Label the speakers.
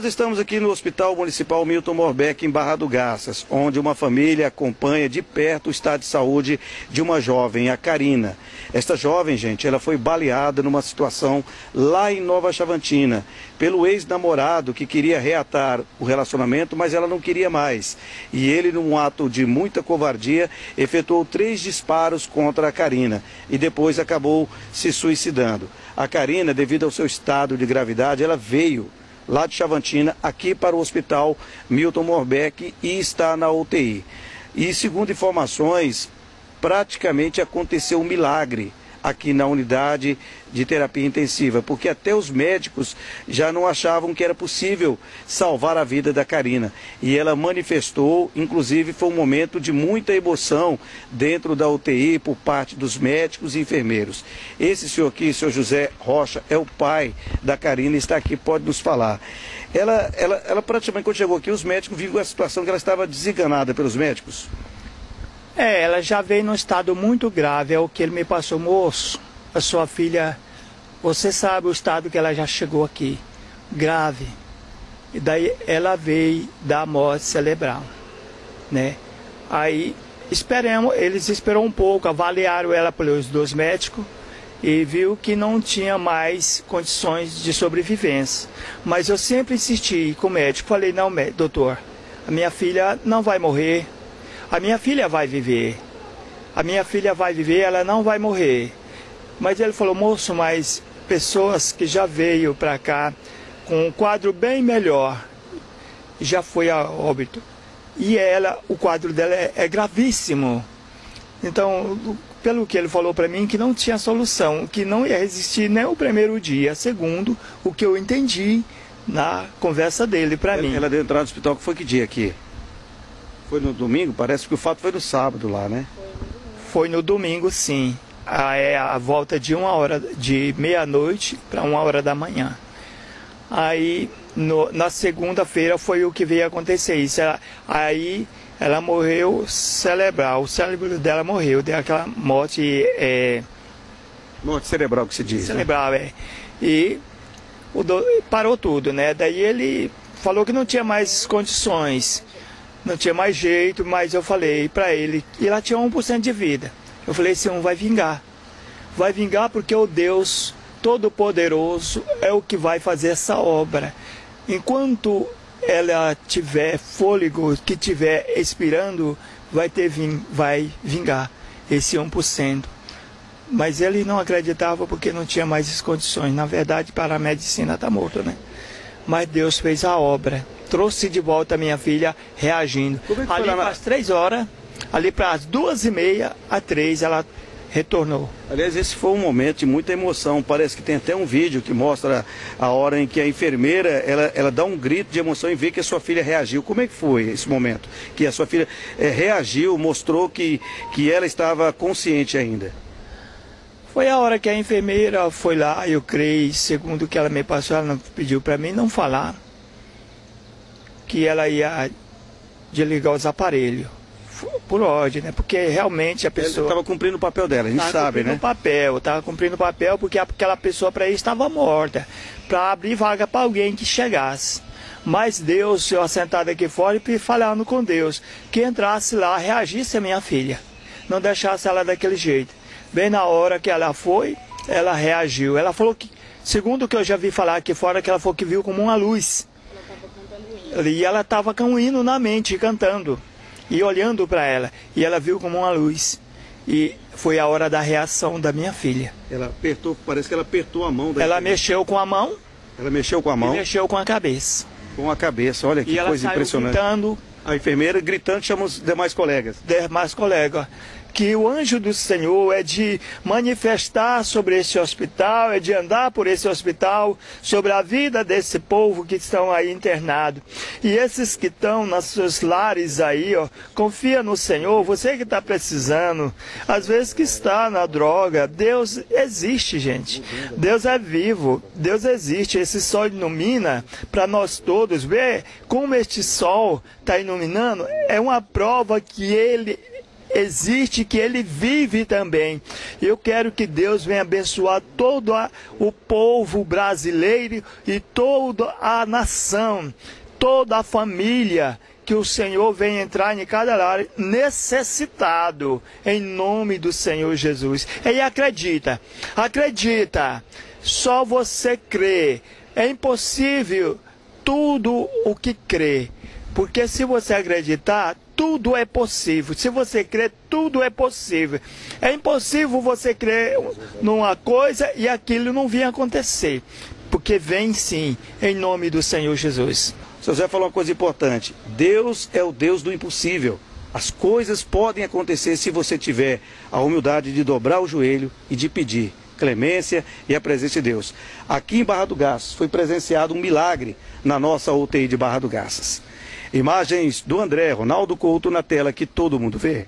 Speaker 1: Nós estamos aqui no Hospital Municipal Milton Morbeck, em Barra do Garças, onde uma família acompanha de perto o estado de saúde de uma jovem, a Karina. Esta jovem, gente, ela foi baleada numa situação lá em Nova Chavantina, pelo ex-namorado que queria reatar o relacionamento, mas ela não queria mais. E ele, num ato de muita covardia, efetuou três disparos contra a Karina e depois acabou se suicidando. A Karina, devido ao seu estado de gravidade, ela veio lá de Chavantina, aqui para o Hospital Milton Morbeck e está na UTI. E segundo informações, praticamente aconteceu um milagre aqui na unidade de terapia intensiva, porque até os médicos já não achavam que era possível salvar a vida da Karina. E ela manifestou, inclusive foi um momento de muita emoção dentro da UTI por parte dos médicos e enfermeiros. Esse senhor aqui, senhor José Rocha, é o pai da Karina, está aqui, pode nos falar. Ela, ela, ela praticamente, quando chegou aqui, os médicos viram a situação que ela estava desenganada pelos médicos.
Speaker 2: É, ela já veio num estado muito grave, é o que ele me passou, moço. A sua filha, você sabe o estado que ela já chegou aqui, grave. E daí ela veio da morte cerebral, né? Aí esperamos, eles esperaram um pouco, avaliaram ela pelos dois médicos e viu que não tinha mais condições de sobrevivência. Mas eu sempre insisti com o médico, falei, não, doutor, a minha filha não vai morrer, a minha filha vai viver. A minha filha vai viver, ela não vai morrer. Mas ele falou, moço, mas pessoas que já veio para cá com um quadro bem melhor, já foi a óbito. E ela, o quadro dela é, é gravíssimo. Então, pelo que ele falou para mim, que não tinha solução, que não ia resistir nem o primeiro dia. Segundo, o que eu entendi na conversa dele para mim.
Speaker 1: Ela deu entrada no hospital, que foi que dia aqui? Foi no domingo? Parece que o fato foi no sábado lá, né?
Speaker 2: Foi no domingo, sim. A, é a volta de uma hora, de meia-noite para uma hora da manhã. Aí, no, na segunda-feira foi o que veio acontecer isso. Ela, aí, ela morreu cerebral, o cérebro dela morreu, deu aquela morte... É,
Speaker 1: morte cerebral que se diz,
Speaker 2: né? Cerebral, né? é. E do, parou tudo, né? Daí ele falou que não tinha mais condições não tinha mais jeito, mas eu falei para ele, e ela tinha 1% de vida. Eu falei, esse um vai vingar. Vai vingar porque o Deus Todo-Poderoso é o que vai fazer essa obra. Enquanto ela tiver fôlego, que tiver expirando, vai ter ving, vai vingar esse 1%. Mas ele não acreditava porque não tinha mais as condições. Na verdade, para a medicina está morto, né? Mas Deus fez a obra trouxe de volta a minha filha reagindo. É ali para as três horas, ali para as duas e meia, a três, ela retornou.
Speaker 1: Aliás, esse foi um momento de muita emoção. Parece que tem até um vídeo que mostra a hora em que a enfermeira ela, ela dá um grito de emoção e vê que a sua filha reagiu. Como é que foi esse momento? Que a sua filha é, reagiu, mostrou que, que ela estava consciente ainda.
Speaker 2: Foi a hora que a enfermeira foi lá, eu creio, segundo o que ela me passou, ela pediu para mim não falar que ela ia desligar os aparelhos por ordem, né? Porque realmente a pessoa
Speaker 1: estava cumprindo o papel dela, a gente sabe, né?
Speaker 2: o papel, estava cumprindo o papel porque aquela pessoa para ir estava morta, para abrir vaga para alguém que chegasse. Mas Deus, eu assentado aqui fora e falando com Deus, que entrasse lá, reagisse a minha filha, não deixasse ela daquele jeito. Bem na hora que ela foi, ela reagiu. Ela falou que, segundo o que eu já vi falar aqui fora, que ela falou que viu como uma luz. E ela estava com um hino na mente, cantando. E olhando para ela. E ela viu como uma luz. E foi a hora da reação da minha filha.
Speaker 1: Ela apertou, parece que ela apertou a mão da
Speaker 2: Ela mexeu com a mão.
Speaker 1: Ela mexeu com a mão?
Speaker 2: E mexeu com a cabeça.
Speaker 1: Com a cabeça, olha que
Speaker 2: e
Speaker 1: coisa
Speaker 2: ela
Speaker 1: impressionante.
Speaker 2: Gritando,
Speaker 1: a enfermeira gritando chama os demais colegas.
Speaker 2: Demais colegas que o anjo do Senhor é de manifestar sobre esse hospital, é de andar por esse hospital, sobre a vida desse povo que estão aí internados. E esses que estão nas seus lares aí, ó, confia no Senhor, você que está precisando, às vezes que está na droga, Deus existe, gente. Deus é vivo, Deus existe. Esse sol ilumina para nós todos. Ver como este sol está iluminando é uma prova que ele existe, que ele vive também. Eu quero que Deus venha abençoar todo a, o povo brasileiro e toda a nação, toda a família que o Senhor venha entrar em cada lar necessitado, em nome do Senhor Jesus. E acredita, acredita, só você crê. É impossível tudo o que crê. Porque se você acreditar, tudo é possível. Se você crê, tudo é possível. É impossível você crer numa coisa e aquilo não vir acontecer. Porque vem sim, em nome do Senhor Jesus.
Speaker 1: O José falou uma coisa importante: Deus é o Deus do impossível. As coisas podem acontecer se você tiver a humildade de dobrar o joelho e de pedir clemência e a presença de Deus. Aqui em Barra do Garças foi presenciado um milagre na nossa UTI de Barra do Garças. Imagens do André Ronaldo Couto na tela que todo mundo vê.